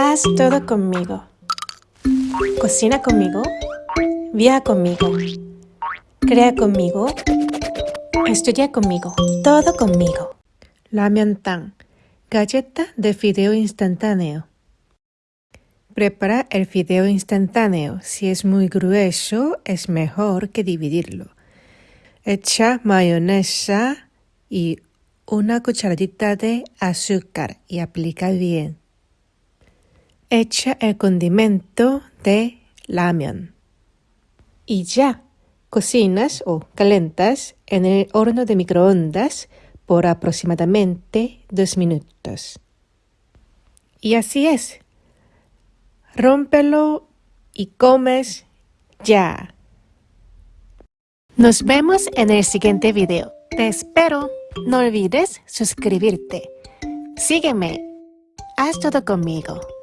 Haz todo conmigo. Cocina conmigo. Viaja conmigo. Crea conmigo. Estudia conmigo. Todo conmigo. Tan, Galleta de fideo instantáneo. Prepara el fideo instantáneo. Si es muy grueso, es mejor que dividirlo. Echa mayonesa y una cucharadita de azúcar y aplica bien. Echa el condimento de lamión. Y ya, cocinas o calentas en el horno de microondas por aproximadamente dos minutos. Y así es. Rómpelo y comes ya. Nos vemos en el siguiente video. Te espero. No olvides suscribirte. Sígueme. Haz todo conmigo.